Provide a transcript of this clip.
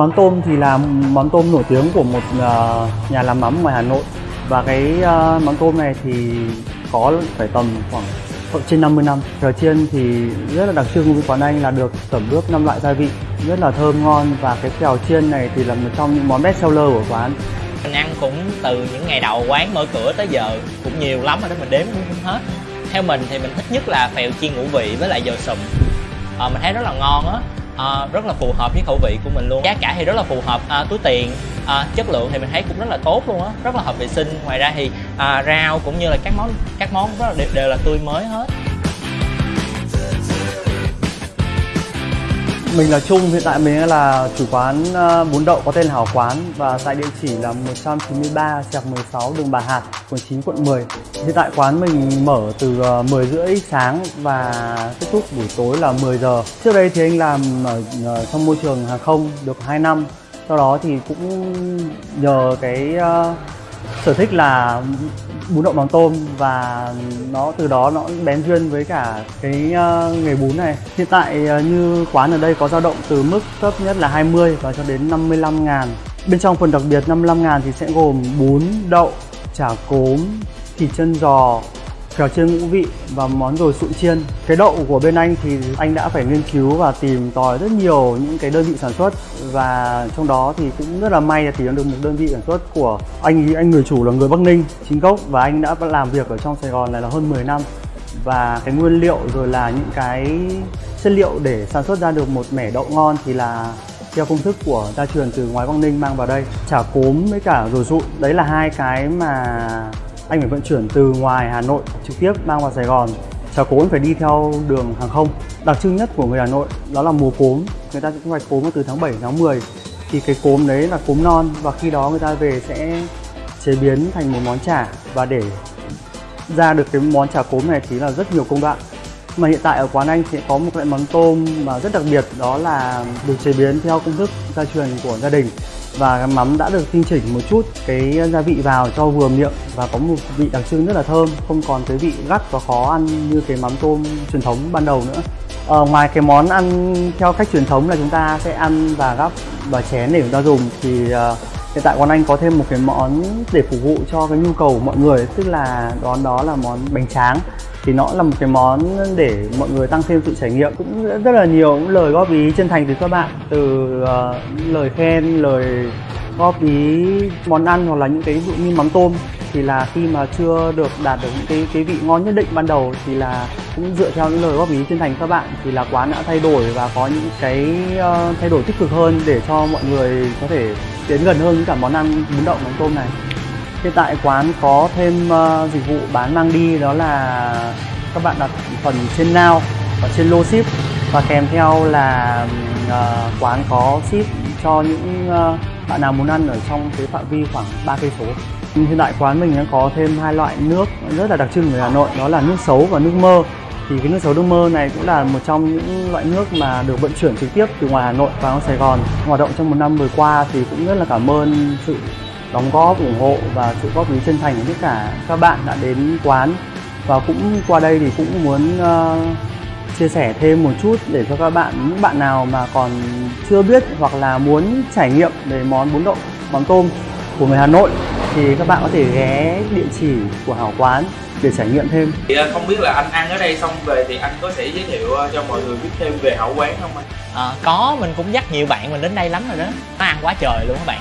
mắm tôm thì là món tôm nổi tiếng của một ờ, nhà làm mắm ngoài Hà Nội và cái ờ, mắm tôm này thì có phải tầm khoảng trên 50 năm. Phèo chiên thì rất là đặc trưng của quán anh là được tẩm ướp năm loại gia vị rất là thơm ngon và cái kèo chiên này thì là một trong những món best seller của quán. Mình ăn cũng từ những ngày đầu quán mở cửa tới giờ cũng nhiều lắm rồi đó mình đếm cũng không hết. Theo mình thì mình thích nhất là phèo chiên ngũ vị với lại dầu sùm. À, ờ, mình thấy rất là ngon á à, rất là phù hợp với khẩu vị của mình luôn. Giá cả thì rất là phù hợp à, túi tiền. À, chất lượng thì mình thấy cũng rất là tốt luôn á, rất là hợp vệ sinh. Ngoài ra thì à, rau cũng như là các món các món rất là đều, đều là tươi mới hết. Mình là Trung, hiện tại mình là chủ quán ờ, bún đậu có tên là Hảo Quán và tại địa chỉ là 193 Trạc 16 đường Bà Hạt, phường 9 quận 10. Hiện tại quán mình mở từ ờ, 10 rưỡi sáng và kết thúc buổi tối là 10 giờ. Trước đây thì anh làm ở ờ, trong môi trường hàng không được 2 năm. Sau đó thì cũng nhờ cái uh, sở thích là bún đậu mắm tôm và nó từ đó nó bén duyên với cả cái uh, nghề bún này. Hiện tại uh, như quán ở đây có dao động từ mức thấp nhất là 20 và cho đến 55 ngàn. Bên trong phần đặc biệt 55 ngàn thì sẽ gồm bún đậu chả cốm thịt chân giò phèo chiên ngũ vị và món rồi sụn chiên. Cái đậu của bên anh thì anh đã phải nghiên cứu và tìm tòi rất nhiều những cái đơn vị sản xuất. Và trong đó thì cũng rất là may là tìm được một đơn vị sản xuất của anh ý anh người chủ là người Bắc Ninh, chính gốc. Và anh đã làm việc ở trong Sài Gòn này là hơn 10 năm. Và cái nguyên liệu rồi là những cái chất liệu để sản xuất ra được một mẻ đậu ngon thì là theo công thức của gia truyền từ ngoài Bắc Ninh mang vào đây. Chả cốm với cả rồi sụn. Đấy là hai cái mà anh phải vận chuyển từ ngoài Hà Nội trực tiếp mang vào Sài Gòn. Trà cốm phải đi theo đường hàng không. Đặc trưng nhất của người Hà Nội đó là mùa cốm. Người ta sẽ thu hoạch cốm từ tháng 7 tháng 10 thì cái cốm đấy là cốm non và khi đó người ta về sẽ chế biến thành một món chả. Và để ra được cái món chả cốm này thì là rất nhiều công đoạn. Mà hiện tại ở quán anh sẽ có một loại món tôm mà rất đặc biệt, đó là được chế biến theo công thức gia truyền của gia đình và cái mắm đã được tinh chỉnh một chút cái gia vị vào cho vừa miệng và có một vị đặc trưng rất là thơm không còn cái vị gắt và khó ăn như cái mắm tôm truyền thống ban đầu nữa. Ờ, ngoài cái món ăn theo cách truyền thống là chúng ta sẽ ăn và gắp và chén để chúng ta dùng thì uh, hiện tại quán anh có thêm một cái món để phục vụ cho cái nhu cầu của mọi người tức là đón đó là món bánh tráng thì nó là một cái món để mọi người tăng thêm sự trải nghiệm. Cũng rất là nhiều những lời góp ý chân thành từ các bạn từ uh, lời khen lời góp ý món ăn hoặc là những cái ví dụ như mắm tôm. Thì là khi mà chưa được đạt được những cái cái vị ngon nhất định ban đầu thì là cũng dựa theo những lời góp ý chân thành các bạn thì là quán đã thay đổi và có những cái uh, thay đổi tích cực hơn để cho mọi người có thể tiến gần hơn với cả món ăn bún đậu mắm tôm này hiện tại quán có thêm uh, dịch vụ bán mang đi đó là các bạn đặt phần trên nào và trên lô ship. Và kèm theo là uh, quán có ship cho những uh, bạn nào muốn ăn ở trong cái phạm vi khoảng 3 cây số. Hiện tại quán mình đã có thêm hai loại nước rất là đặc trưng của Hà Nội đó là nước sấu và nước mơ. Thì cái nước sấu nước mơ này cũng là một trong những loại nước mà được vận chuyển trực tiếp từ ngoài Hà Nội vào Sài Gòn. Hoạt động trong một năm vừa qua thì cũng rất là cảm ơn sự đóng góp ủng hộ và sự góp ý chân thành của tất cả các bạn đã đến quán. Và cũng qua đây thì cũng muốn ờ, chia sẻ thêm một chút để cho các bạn những bạn nào mà còn chưa biết hoặc là muốn trải nghiệm về món bún đậu mắm tôm của người Hà Nội thì các bạn có thể ghé địa chỉ của Hảo Quán để trải nghiệm thêm. Thì à, không biết là anh ăn ở đây xong về thì anh có thể giới thiệu à, cho mọi người biết thêm về hảo quán không anh? Ờ, có mình cũng dắt nhiều bạn mình đến đây lắm rồi đó. Nó ăn quá trời luôn các bạn